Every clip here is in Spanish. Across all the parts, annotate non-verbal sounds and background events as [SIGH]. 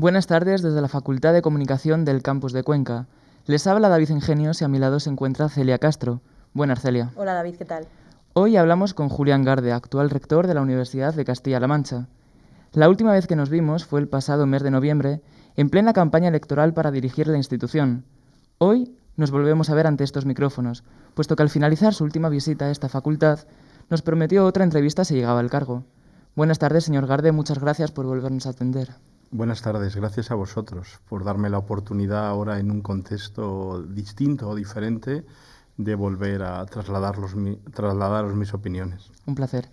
Buenas tardes desde la Facultad de Comunicación del Campus de Cuenca. Les habla David Ingenios y a mi lado se encuentra Celia Castro. Buenas, Celia. Hola, David, ¿qué tal? Hoy hablamos con Julián Garde, actual rector de la Universidad de Castilla-La Mancha. La última vez que nos vimos fue el pasado mes de noviembre, en plena campaña electoral para dirigir la institución. Hoy nos volvemos a ver ante estos micrófonos, puesto que al finalizar su última visita a esta facultad, nos prometió otra entrevista si llegaba al cargo. Buenas tardes, señor Garde, muchas gracias por volvernos a atender. Buenas tardes, gracias a vosotros por darme la oportunidad ahora en un contexto distinto o diferente de volver a trasladaros, trasladaros mis opiniones. Un placer.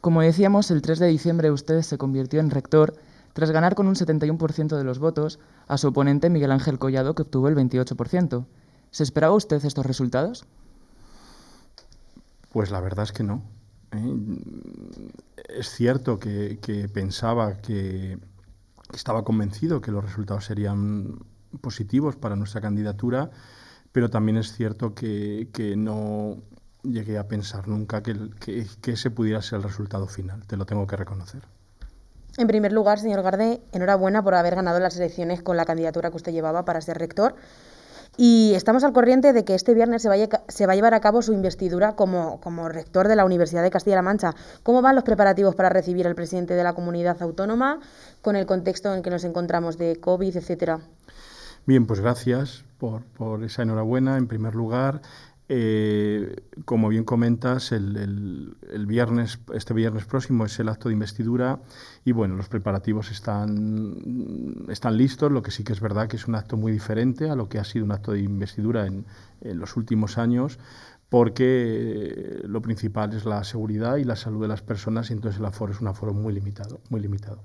Como decíamos, el 3 de diciembre usted se convirtió en rector tras ganar con un 71% de los votos a su oponente Miguel Ángel Collado, que obtuvo el 28%. ¿Se esperaba usted estos resultados? Pues la verdad es que no. ¿eh? Es cierto que, pensaba que estaba convencido que los resultados serían positivos para nuestra candidatura, pero también es cierto que, no llegué a pensar nunca que, que, ese pudiera ser el resultado final, te lo tengo que reconocer. En primer lugar, señor Garde, enhorabuena por haber ganado las elecciones con la candidatura que usted llevaba para ser rector. Y estamos al corriente de que este viernes se va, a, se va a llevar a cabo su investidura como, rector de la Universidad de Castilla-La Mancha. ¿Cómo van los preparativos para recibir al presidente de la comunidad autónoma con el contexto en que nos encontramos de COVID, etcétera? Bien, pues gracias por esa enhorabuena en primer lugar. Eh, como bien comentas, el, viernes, este viernes próximo es el acto de investidura y bueno, los preparativos están, están listos, lo que sí que es verdad que es un acto muy diferente a lo que ha sido un acto de investidura en, los últimos años, porque lo principal es la seguridad y la salud de las personas y entonces el aforo es un aforo muy limitado. Muy limitado.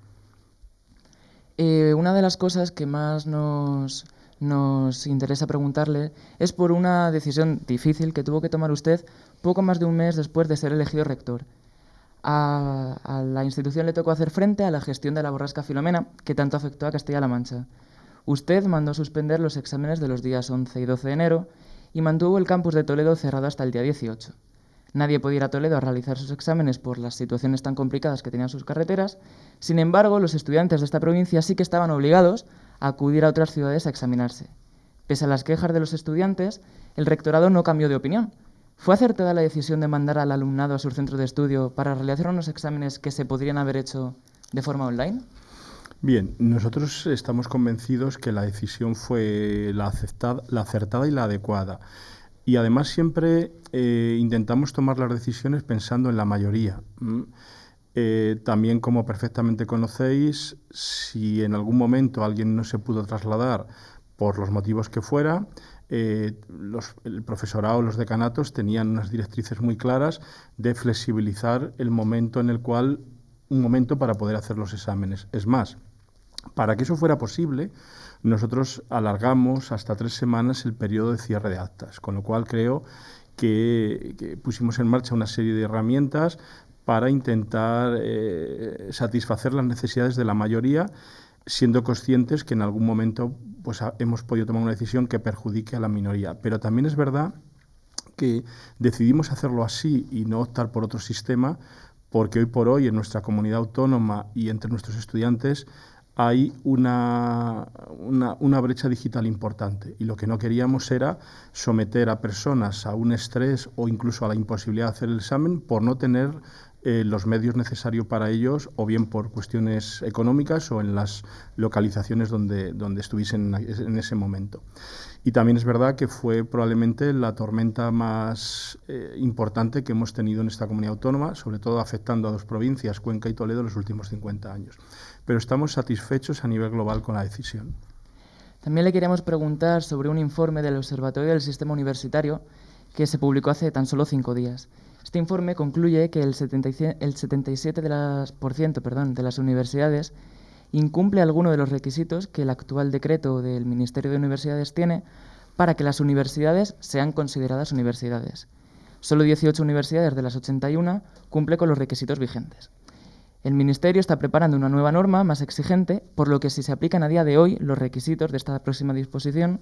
Eh, una de las cosas que más nos nos interesa preguntarle es por una decisión difícil que tuvo que tomar usted poco más de un mes después de ser elegido rector. A, la institución le tocó hacer frente a la gestión de la borrasca Filomena, que tanto afectó a Castilla-La Mancha. Usted mandó suspender los exámenes de los días 11 y 12 de enero y mantuvo el campus de Toledo cerrado hasta el día 18. Nadie podía ir a Toledo a realizar sus exámenes por las situaciones tan complicadas que tenían sus carreteras. Sin embargo, los estudiantes de esta provincia sí que estaban obligados acudir a otras ciudades a examinarse. Pese a las quejas de los estudiantes, el rectorado no cambió de opinión. ¿Fue acertada la decisión de mandar al alumnado a su centro de estudio para realizar unos exámenes que se podrían haber hecho de forma online? Bien, nosotros estamos convencidos que la decisión fue la, la acertada y la adecuada. Y además siempre eh, intentamos tomar las decisiones pensando en la mayoría. Eh, también, como perfectamente conocéis, si en algún momento alguien no se pudo trasladar por los motivos que fuera, eh, el profesorado, los decanatos tenían unas directrices muy claras de flexibilizar el momento en el cual, un momento para poder hacer los exámenes. Es más, para que eso fuera posible, nosotros alargamos hasta tres semanas el periodo de cierre de actas, con lo cual creo que pusimos en marcha una serie de herramientas para intentar eh, satisfacer las necesidades de la mayoría, siendo conscientes que en algún momento pues, hemos podido tomar una decisión que perjudique a la minoría. Pero también es verdad que decidimos hacerlo así y no optar por otro sistema, porque hoy por hoy en nuestra comunidad autónoma y entre nuestros estudiantes hay una, una, una, brecha digital importante y lo que no queríamos era someter a personas a un estrés o incluso a la imposibilidad de hacer el examen por no tener eh, los medios necesarios para ellos, o bien por cuestiones económicas o en las localizaciones donde, donde estuviesen en ese momento. Y también es verdad que fue probablemente la tormenta más eh, importante que hemos tenido en esta comunidad autónoma, sobre todo afectando a dos provincias, Cuenca y Toledo, en los últimos 50 años. Pero estamos satisfechos a nivel global con la decisión. También le queríamos preguntar sobre un informe del Observatorio del Sistema Universitario que se publicó hace tan solo cinco días. Este informe concluye que el 77%, de las, perdón, de las universidades incumple alguno de los requisitos que el actual decreto del Ministerio de Universidades tiene para que las universidades sean consideradas universidades. Solo 18 universidades de las 81 cumple con los requisitos vigentes. El Ministerio está preparando una nueva norma más exigente, por lo que si se aplican a día de hoy los requisitos de esta próxima disposición,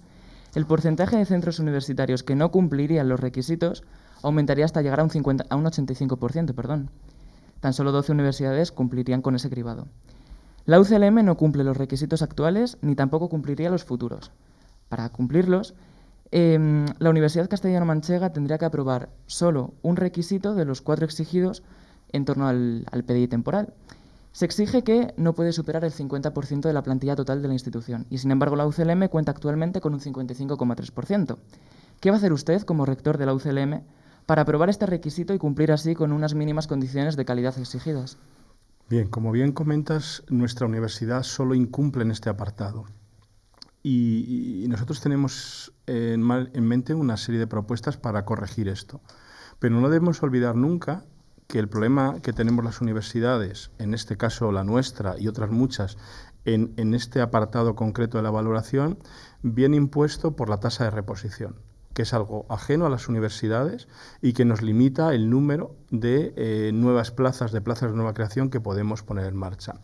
el porcentaje de centros universitarios que no cumplirían los requisitos aumentaría hasta llegar a un, 50, a un 85%. Perdón. Tan solo 12 universidades cumplirían con ese cribado. La UCLM no cumple los requisitos actuales ni tampoco cumpliría los futuros. Para cumplirlos, em, la Universidad Castellano-Manchega tendría que aprobar solo un requisito de los cuatro exigidos en torno al, al PDI temporal. Se exige que no puede superar el 50% de la plantilla total de la institución y, sin embargo, la UCLM cuenta actualmente con un 55,3%. ¿Qué va a hacer usted como rector de la UCLM para aprobar este requisito y cumplir así con unas mínimas condiciones de calidad exigidas? Bien, como bien comentas, nuestra universidad solo incumple en este apartado. Y, nosotros tenemos en, en mente una serie de propuestas para corregir esto. Pero no debemos olvidar nunca que el problema que tenemos las universidades, en este caso la nuestra y otras muchas, en, en este apartado concreto de la valoración, viene impuesto por la tasa de reposición que es algo ajeno a las universidades y que nos limita el número de eh, nuevas plazas, de plazas de nueva creación que podemos poner en marcha.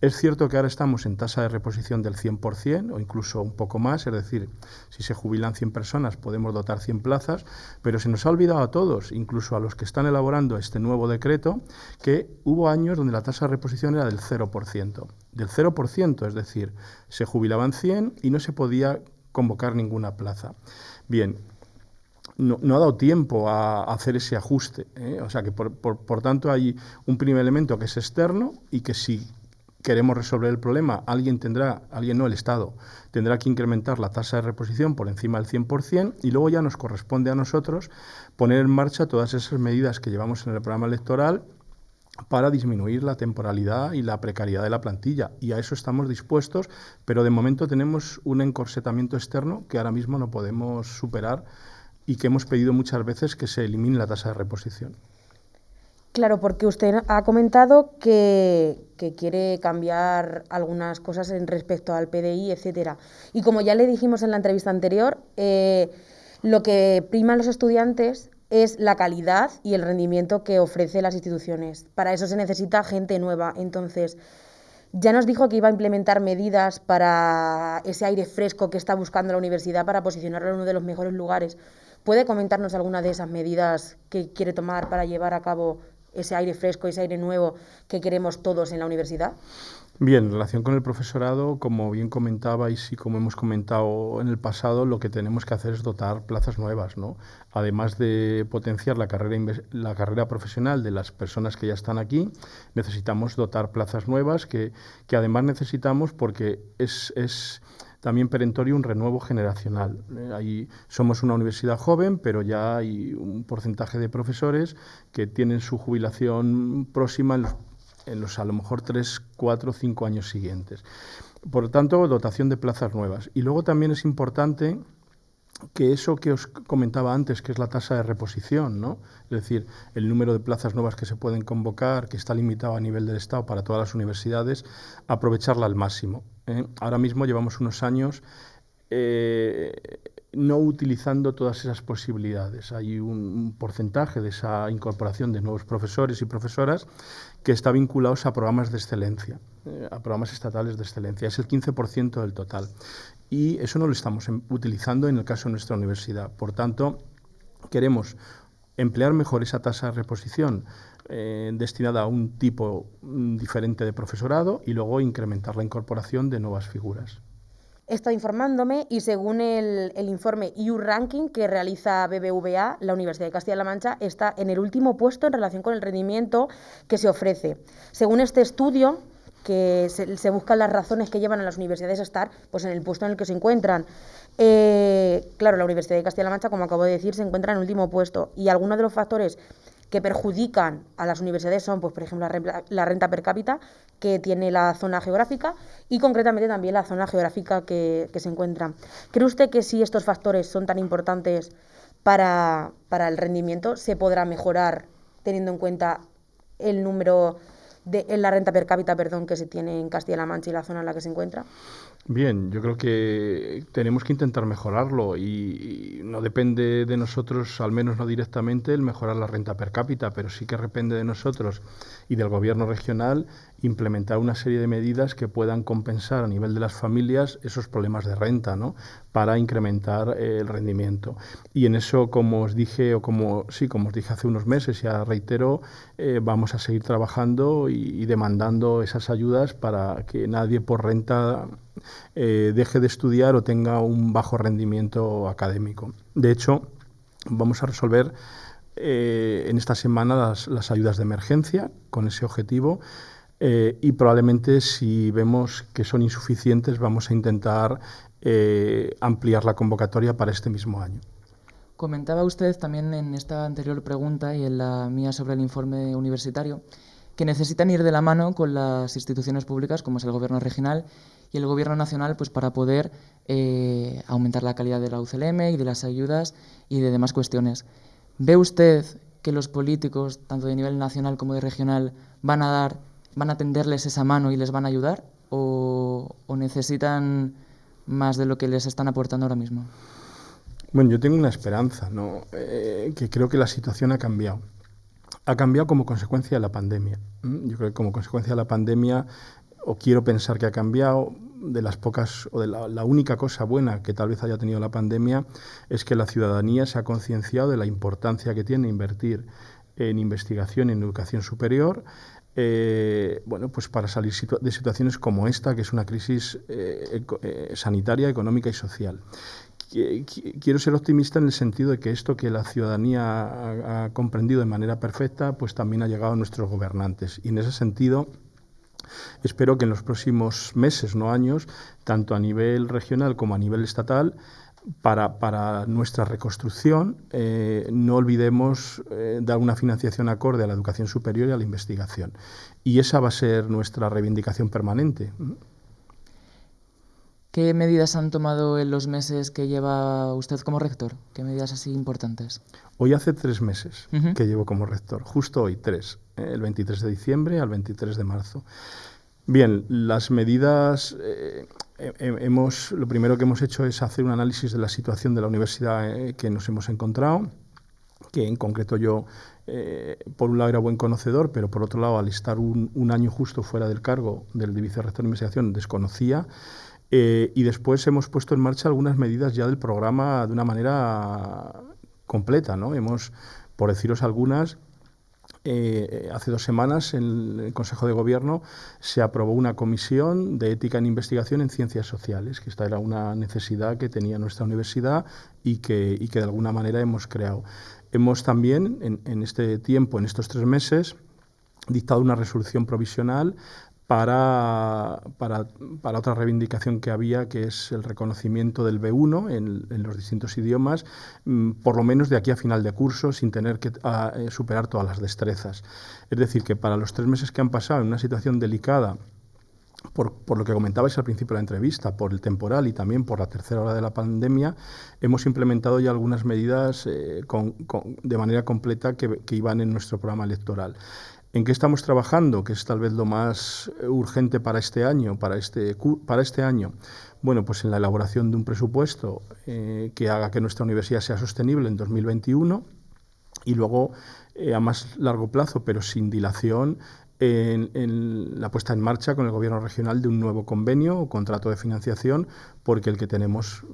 Es cierto que ahora estamos en tasa de reposición del 100% o incluso un poco más, es decir, si se jubilan 100 personas podemos dotar 100 plazas, pero se nos ha olvidado a todos, incluso a los que están elaborando este nuevo decreto, que hubo años donde la tasa de reposición era del 0%. Del 0%, es decir, se jubilaban 100 y no se podía convocar ninguna plaza. Bien, no, ha dado tiempo a, hacer ese ajuste. ¿eh? O sea que, por, por, tanto, hay un primer elemento que es externo y que si queremos resolver el problema, alguien tendrá, alguien no, el Estado, tendrá que incrementar la tasa de reposición por encima del 100% y luego ya nos corresponde a nosotros poner en marcha todas esas medidas que llevamos en el programa electoral para disminuir la temporalidad y la precariedad de la plantilla. Y a eso estamos dispuestos, pero de momento tenemos un encorsetamiento externo que ahora mismo no podemos superar y que hemos pedido muchas veces que se elimine la tasa de reposición. Claro, porque usted ha comentado que, quiere cambiar algunas cosas en respecto al PDI, etcétera. Y como ya le dijimos en la entrevista anterior, eh, lo que prima a los estudiantes es la calidad y el rendimiento que ofrecen las instituciones. Para eso se necesita gente nueva. Entonces, ya nos dijo que iba a implementar medidas para ese aire fresco que está buscando la universidad para posicionarlo en uno de los mejores lugares. ¿Puede comentarnos alguna de esas medidas que quiere tomar para llevar a cabo ese aire fresco, ese aire nuevo que queremos todos en la universidad? Bien, en relación con el profesorado, como bien comentabais y como hemos comentado en el pasado, lo que tenemos que hacer es dotar plazas nuevas, ¿no? Además de potenciar la carrera, la carrera profesional de las personas que ya están aquí, necesitamos dotar plazas nuevas que, que además necesitamos porque es, es también perentorio un renuevo generacional. Eh, ahí somos una universidad joven, pero ya hay un porcentaje de profesores que tienen su jubilación próxima en los, a lo mejor 3, 4, 5 años siguientes. Por lo tanto, dotación de plazas nuevas. Y luego también es importante que eso que os comentaba antes, que es la tasa de reposición, ¿no? es decir, el número de plazas nuevas que se pueden convocar, que está limitado a nivel del Estado para todas las universidades, aprovecharla al máximo. ¿eh? Ahora mismo llevamos unos años eh, no utilizando todas esas posibilidades. Hay un, porcentaje de esa incorporación de nuevos profesores y profesoras que está vinculado a programas de excelencia, eh, a programas estatales de excelencia. Es el 15% del total y eso no lo estamos em, utilizando en el caso de nuestra universidad. Por tanto, queremos emplear mejor esa tasa de reposición eh, destinada a un tipo mm, diferente de profesorado y luego incrementar la incorporación de nuevas figuras. He informándome y según el, el informe EU Ranking que realiza BBVA, la Universidad de Castilla-La Mancha está en el último puesto en relación con el rendimiento que se ofrece. Según este estudio, que se, buscan las razones que llevan a las universidades a estar pues, en el puesto en el que se encuentran. Eh, claro, la Universidad de Castilla-La Mancha, como acabo de decir, se encuentra en el último puesto y algunos de los factores que perjudican a las universidades son, pues, por ejemplo, la, renta per cápita que tiene la zona geográfica y concretamente también la zona geográfica que, se encuentra. ¿Cree usted que si estos factores son tan importantes para, para el rendimiento, se podrá mejorar teniendo en cuenta el número de, en la renta per cápita perdón, que se tiene en Castilla-La Mancha y la zona en la que se encuentra? Bien, yo creo que tenemos que intentar mejorarlo y, no depende de nosotros, al menos no directamente, el mejorar la renta per cápita, pero sí que depende de nosotros y del gobierno regional implementar una serie de medidas que puedan compensar a nivel de las familias esos problemas de renta, ¿no? Para incrementar eh, el rendimiento. Y en eso, como os dije, o como sí, como os dije hace unos meses, ya reitero, eh, vamos a seguir trabajando y demandando esas ayudas para que nadie por renta eh, deje de estudiar o tenga un bajo rendimiento académico. De hecho, vamos a resolver eh, en esta semana las, ayudas de emergencia con ese objetivo eh, y probablemente si vemos que son insuficientes vamos a intentar ampliar la convocatoria para este mismo año. Comentaba usted también en esta anterior pregunta y en la mía sobre el informe universitario que necesitan ir de la mano con las instituciones públicas, como es el Gobierno regional y el Gobierno nacional, pues para poder eh, aumentar la calidad de la UCLM y de las ayudas y de demás cuestiones. ¿Ve usted que los políticos, tanto de nivel nacional como de regional, van a dar, van a tenderles esa mano y les van a ayudar, o, necesitan más de lo que les están aportando ahora mismo? Bueno, yo tengo una esperanza, ¿no? Eh, que creo que la situación ha cambiado ha cambiado como consecuencia de la pandemia. Yo creo que como consecuencia de la pandemia, o quiero pensar que ha cambiado, de las pocas, o de la, única cosa buena que tal vez haya tenido la pandemia, es que la ciudadanía se ha concienciado de la importancia que tiene invertir en investigación y en educación superior, eh, bueno, pues para salir de situaciones como esta, que es una crisis eh, eh, sanitaria, económica y social quiero ser optimista en el sentido de que esto que la ciudadanía ha, comprendido de manera perfecta, pues también ha llegado a nuestros gobernantes. Y en ese sentido, espero que en los próximos meses, no años, tanto a nivel regional como a nivel estatal, para, nuestra reconstrucción eh, no olvidemos eh, dar una financiación acorde a la educación superior y a la investigación. Y esa va a ser nuestra reivindicación permanente. ¿Qué medidas han tomado en los meses que lleva usted como rector? ¿Qué medidas así importantes? Hoy hace tres meses que llevo como rector, justo hoy, tres, eh, el 23 de diciembre al 23 de marzo. Bien, las medidas, eh, hemos, lo primero que hemos hecho es hacer un análisis de la situación de la universidad eh, que nos hemos encontrado, que en concreto yo, por un lado, era buen conocedor, pero por otro lado, al estar un, un año justo fuera del cargo del vicerrector de investigación, desconocía. Eh, y después hemos puesto en marcha algunas medidas ya del programa de una manera completa. ¿no? Hemos, por deciros algunas, eh, hace dos semanas en el Consejo de Gobierno se aprobó una comisión de ética en investigación en ciencias sociales, que esta era una necesidad que tenía nuestra universidad y que, y que de alguna manera hemos creado. Hemos también, en, en este tiempo, en estos tres meses, dictado una resolución provisional para, para, para, otra reivindicación que había, que es el reconocimiento del B1 en, los distintos idiomas, mm, por lo menos de aquí a final de curso, sin tener que eh, superar todas las destrezas. Es decir, que para los tres meses que han pasado en una situación delicada, por, por, lo que comentabais al principio de la entrevista, por el temporal y también por la tercera hora de la pandemia, hemos implementado ya algunas medidas eh, de manera completa que, iban en nuestro programa electoral. ¿En qué estamos trabajando? Que es tal vez lo más eh, urgente para este año, para este, para este año. Bueno, pues en la elaboración de un presupuesto eh, que haga que nuestra universidad sea sostenible en 2021 y luego eh, a más largo plazo, pero sin dilación, en, la puesta en marcha con el Gobierno regional de un nuevo convenio o contrato de financiación, porque el que tenemos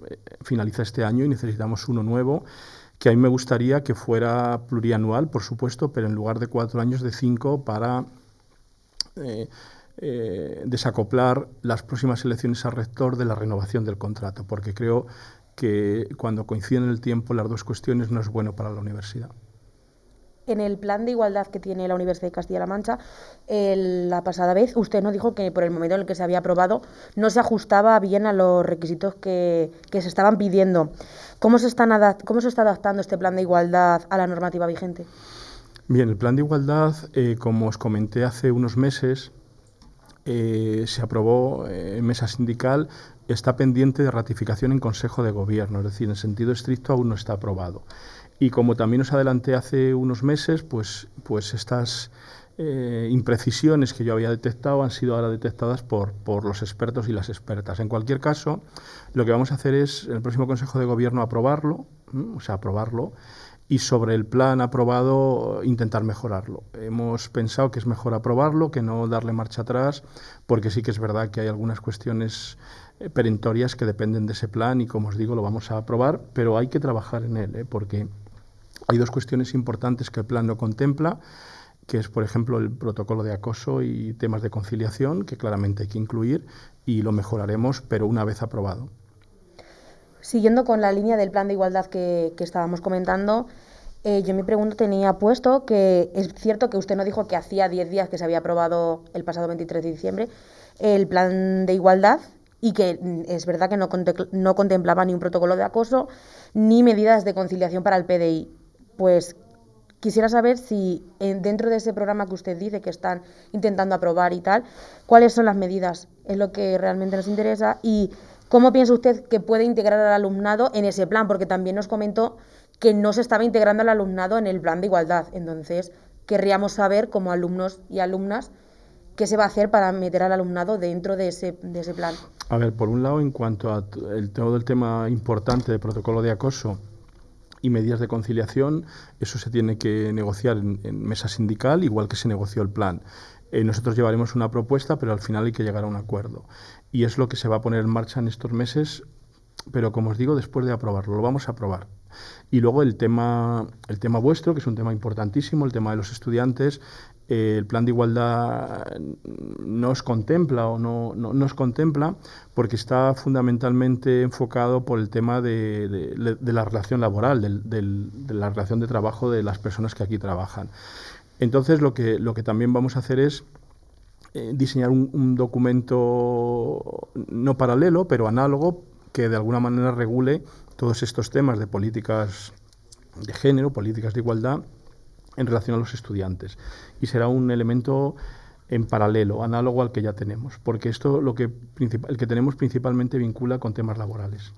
finaliza este año y necesitamos uno nuevo que a mí me gustaría que fuera plurianual, por supuesto, pero en lugar de cuatro años, de cinco, para eh, eh, desacoplar las próximas elecciones a rector de la renovación del contrato, porque creo que cuando coinciden en el tiempo las dos cuestiones no es bueno para la universidad en el plan de igualdad que tiene la Universidad de Castilla-La Mancha, la pasada vez usted nos dijo que por el momento en el que se había aprobado no se ajustaba bien a los requisitos que, se estaban pidiendo. ¿Cómo se, están ¿Cómo se está adaptando este plan de igualdad a la normativa vigente? Bien, el plan de igualdad, eh, como os comenté hace unos meses, eh, se aprobó eh, en mesa sindical, está pendiente de ratificación en Consejo de Gobierno, es decir, en sentido estricto aún no está aprobado. Y como también os adelanté hace unos meses, pues, pues estas, eh, imprecisiones que yo había detectado han sido ahora detectadas por, por los expertos y las expertas. En cualquier caso, lo que vamos a hacer es, en el próximo Consejo de Gobierno, aprobarlo, o sea, aprobarlo, y sobre el plan aprobado intentar mejorarlo. Hemos pensado que es mejor aprobarlo que no darle marcha atrás, porque sí que es verdad que hay algunas cuestiones eh, perentorias que dependen de ese plan y, como os digo, lo vamos a aprobar, pero hay que trabajar en él, ¿eh? porque hay dos cuestiones importantes que el plan no contempla que es, por ejemplo, el protocolo de acoso y temas de conciliación, que claramente hay que incluir y lo mejoraremos, pero una vez aprobado. Siguiendo con la línea del plan de igualdad que, estábamos comentando, eh, yo mi pregunta tenía puesto que es cierto que usted no dijo que hacía 10 días que se había aprobado el pasado 23 de diciembre el plan de igualdad y que mm, es verdad que no, no contemplaba ni un protocolo de acoso ni medidas de conciliación para el PDI. Pues Quisiera saber si dentro de ese programa que usted dice que están intentando aprobar y tal, cuáles son las medidas, es lo que realmente nos interesa y cómo piensa usted que puede integrar al alumnado en ese plan, porque también nos comentó que no se estaba integrando al alumnado en el plan de igualdad. Entonces, querríamos saber como alumnos y alumnas qué se va a hacer para meter al alumnado dentro de ese, de ese plan. A ver, por un lado, en cuanto a todo el tema importante de protocolo de acoso, y medidas de conciliación, eso se tiene que negociar en, mesa sindical, igual que se negoció el plan. Eh, nosotros llevaremos una propuesta, pero al final hay que llegar a un acuerdo. Y es lo que se va a poner en marcha en estos meses, pero como os digo, después de aprobarlo, lo vamos a aprobar. Y luego el tema, el tema vuestro, que es un tema importantísimo, el tema de los estudiantes, eh, el plan de igualdad no os contempla o no, no, nos contempla porque está fundamentalmente enfocado por el tema de, la relación laboral, de la relación de trabajo de las personas que aquí trabajan. Entonces lo que, lo que también vamos a hacer es eh, diseñar un, documento no paralelo, pero análogo, que de alguna manera regule todos estos temas de políticas de género, políticas de igualdad en relación a los estudiantes. Y será un elemento en paralelo, análogo al que ya tenemos, porque esto lo que el que tenemos principalmente vincula con temas laborales.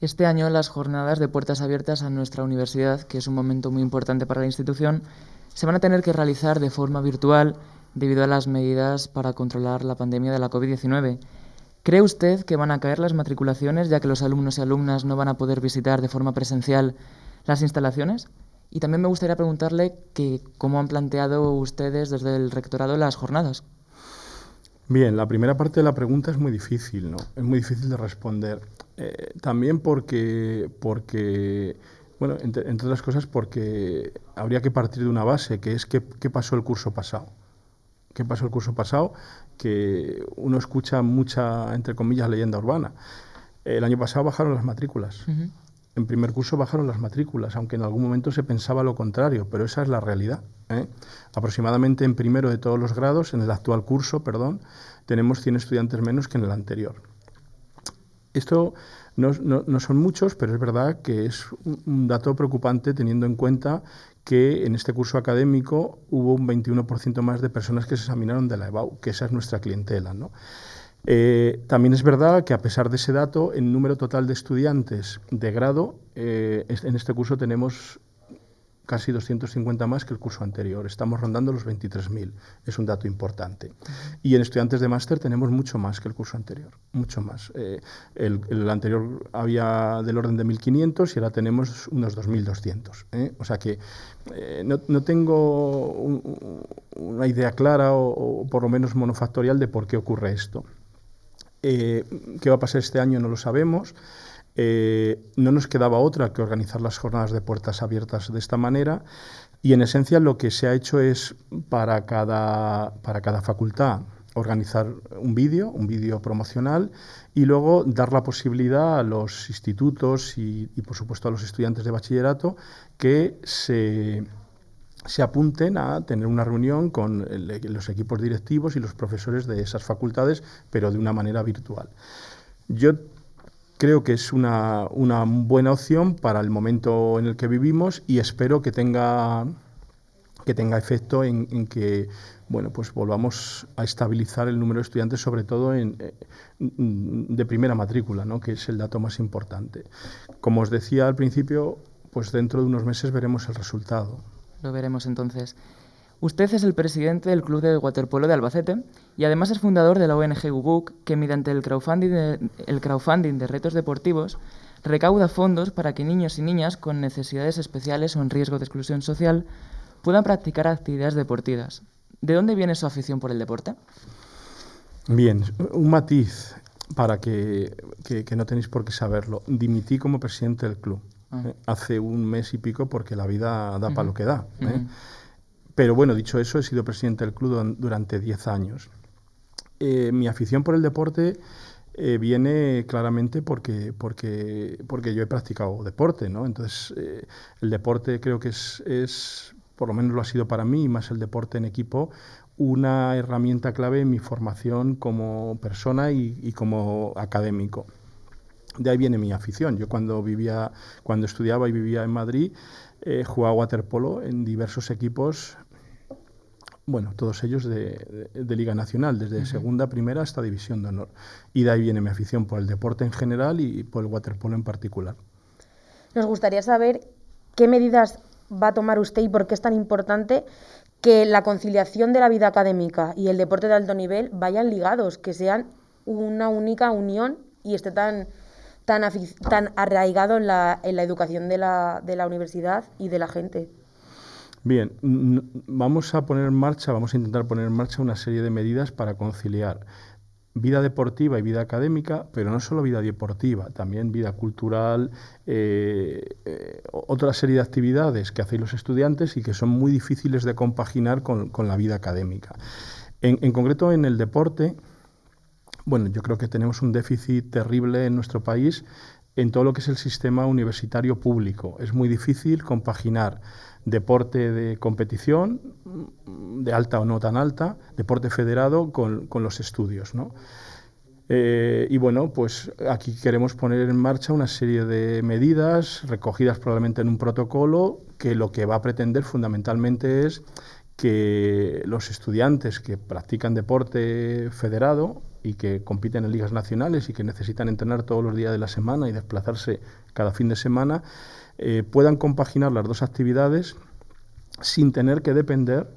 Este año las jornadas de puertas abiertas a nuestra universidad, que es un momento muy importante para la institución, se van a tener que realizar de forma virtual debido a las medidas para controlar la pandemia de la COVID-19. ¿Cree usted que van a caer las matriculaciones ya que los alumnos y alumnas no van a poder visitar de forma presencial las instalaciones? Y también me gustaría preguntarle que cómo han planteado ustedes desde el rectorado las jornadas. Bien, la primera parte de la pregunta es muy difícil, ¿no? Es muy difícil de responder. Eh, también porque, porque bueno, entre, otras cosas porque habría que partir de una base, que es qué, pasó el curso pasado. ¿Qué pasó el curso pasado? Que uno escucha mucha, entre comillas, leyenda urbana. El año pasado bajaron las matrículas en primer curso bajaron las matrículas, aunque en algún momento se pensaba lo contrario, pero esa es la realidad. ¿eh? Aproximadamente en primero de todos los grados, en el actual curso, perdón, tenemos 100 estudiantes menos que en el anterior. Esto no, son muchos, pero es verdad que es un dato preocupante teniendo en cuenta que en este curso académico hubo un 21% más de personas que se examinaron de la EBAU, que esa es nuestra clientela. ¿no? Eh, también es verdad que a pesar de ese dato, el número total de estudiantes de grado, eh, en este curso tenemos casi 250 más que el curso anterior. Estamos rondando los 23.000. Es un dato importante. Y en estudiantes de máster tenemos mucho más que el curso anterior. Mucho más. Eh, el, anterior había del orden de 1.500 y ahora tenemos unos 2.200. O sea que no, tengo una idea clara o por lo menos monofactorial de por qué ocurre esto. Eh, ¿Qué va a pasar este año? No lo sabemos. Eh, no nos quedaba otra que organizar las jornadas de puertas abiertas de esta manera y en esencia lo que se ha hecho es para cada, para cada facultad organizar un vídeo, un vídeo promocional y luego dar la posibilidad a los institutos y por supuesto a los estudiantes de bachillerato que se se apunten a tener una reunión con los equipos directivos y los profesores de esas facultades, pero de una manera virtual. Yo creo que es una, buena opción para el momento en el que vivimos y espero que tenga, que tenga efecto en, que bueno, pues volvamos a estabilizar el número de estudiantes, sobre todo eh, de primera matrícula, ¿no? que es el dato más importante. Como os decía al principio, pues dentro de unos meses veremos el resultado lo veremos entonces. Usted es el presidente del Club de Waterpolo de Albacete y además es fundador de la ONG UBUC, que mediante el crowdfunding de, el crowdfunding de retos deportivos recauda fondos para que niños y niñas con necesidades especiales o en riesgo de exclusión social puedan practicar actividades deportivas. ¿De dónde viene su afición por el deporte? Bien, un matiz para que, que, no tenéis por qué saberlo. Dimití como presidente del club ah. ¿eh? hace un mes y pico porque la vida da para lo que da. ¿eh? Pero bueno, dicho eso, he sido presidente del club durante 10 años. Eh, mi afición por el deporte eh, viene claramente porque, porque, porque yo he practicado deporte, ¿no? Entonces, eh, el deporte creo que es, es, por lo menos lo ha sido para mí, más el deporte en equipo, una herramienta clave en mi formación como persona y, como académico. De ahí viene mi afición. Yo cuando vivía, cuando estudiaba y vivía en Madrid, eh, jugaba waterpolo en diversos equipos bueno, todos ellos de, Liga Nacional, desde segunda, primera hasta División de Honor. Y de ahí viene mi afición por el deporte en general y por el waterpolo en particular. Nos gustaría saber qué medidas va a tomar usted y por qué es tan importante que la conciliación de la vida académica y el deporte de alto nivel vayan ligados, que sean una única unión y esté tan, tan, tan arraigado en la, en la educación de la, de la universidad y de la gente. Bien, vamos a poner en marcha, vamos a intentar poner en marcha una serie de medidas para conciliar vida deportiva y vida académica, pero no solo vida deportiva, también vida cultural, eh, eh, otra serie de actividades que hacen los estudiantes y que son muy difíciles de compaginar con, la vida académica. En, en, concreto, en el deporte, bueno, yo creo que tenemos un déficit terrible en nuestro país en todo lo que es el sistema universitario público. Es muy difícil compaginar deporte de competición, de alta o no tan alta, deporte federado con, los estudios. ¿no? Eh, y bueno, pues aquí queremos poner en marcha una serie de medidas recogidas probablemente en un protocolo que lo que va a pretender fundamentalmente es que los estudiantes que practican deporte federado y que compiten en ligas nacionales y que necesitan entrenar todos los días de la semana y desplazarse cada fin de semana, eh, puedan compaginar las dos actividades sin tener que depender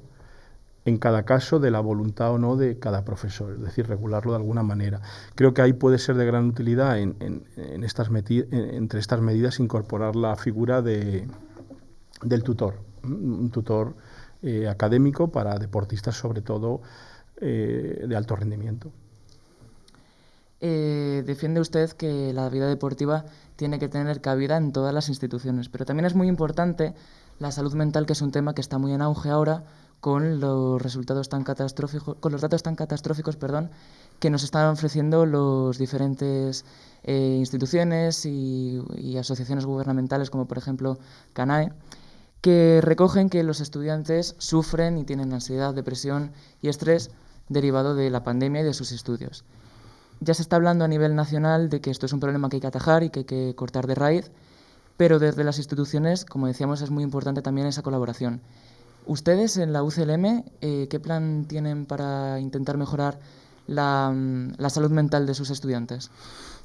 en cada caso de la voluntad o no de cada profesor, es decir, regularlo de alguna manera. Creo que ahí puede ser de gran utilidad en, estas entre estas medidas incorporar la figura de, del tutor, un tutor eh, académico para deportistas sobre todo eh, de alto rendimiento. defiende usted que la vida deportiva tiene que tener cabida en todas las instituciones. Pero también es muy importante la salud mental, que es un tema que está muy en auge ahora con los resultados tan catastróficos, con los datos tan catastróficos, perdón, que nos están ofreciendo los diferentes eh, instituciones y, asociaciones gubernamentales, como por ejemplo CANAE, que recogen que los estudiantes sufren y tienen ansiedad, depresión y estrés derivado de la pandemia y de sus estudios ya se está hablando a nivel nacional de que esto es un problema que hay que atajar y que hay que cortar de raíz, pero desde las instituciones, como decíamos, es muy importante también esa colaboración. Ustedes en la UCLM, eh, ¿qué plan tienen para intentar mejorar la, salud mental de sus estudiantes?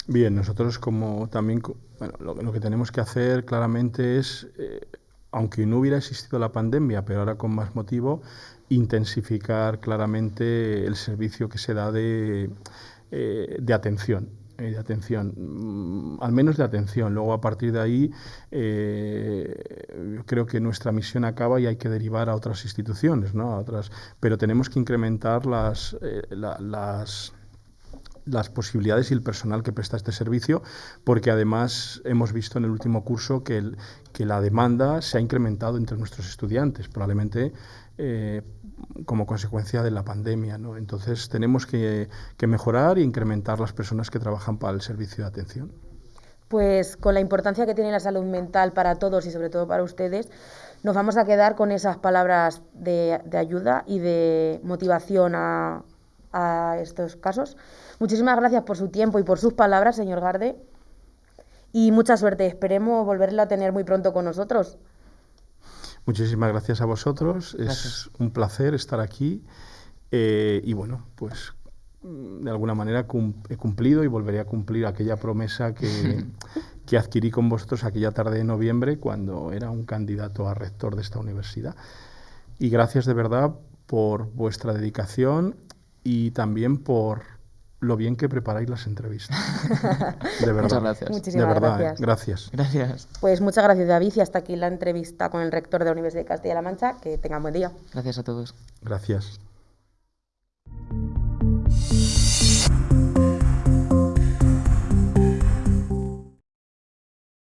Bien, nosotros como también, bueno, lo, que tenemos que hacer claramente es, eh, aunque no hubiera existido la pandemia, pero ahora con más motivo, intensificar claramente el servicio que se da de eh, de atención. Eh, de atención, mm, al menos de atención. Luego, a partir de ahí, eh, creo que nuestra misión acaba y hay que derivar a otras instituciones, ¿no? a otras, pero tenemos que incrementar las, las las posibilidades y el personal que presta este servicio, porque además hemos visto en el último curso que, que la demanda se ha incrementado entre nuestros estudiantes, probablemente como consecuencia de la pandemia. ¿no? Entonces tenemos que, mejorar e incrementar las personas que trabajan para el servicio de atención. Pues con la importancia que tiene la salud mental para todos y sobre todo para ustedes, nos vamos a quedar con esas palabras de, ayuda y de motivación a, a, estos casos. Muchísimas gracias por su tiempo y por sus palabras, señor Garde. Y mucha suerte. Esperemos volverla a tener muy pronto con nosotros. Muchísimas gracias a vosotros. Es un placer estar aquí. Eh, y bueno, pues de alguna manera he cumplido y volveré a cumplir aquella promesa que, [LAUGHS] que, adquirí con vosotros aquella tarde de noviembre cuando era un candidato a rector de esta universidad. y gracias de verdad por vuestra dedicación y también por lo bien que preparáis las entrevistas. [LAUGHS] De verdad. Muchas gracias. Muchísimas de verdad, ¿eh? gracias. Gracias. gracias. Pues muchas gracias, David. Y hasta aquí la entrevista con el rector de la Universidad de Castilla-La Mancha. Que tengan buen día. Gracias a todos. Gracias.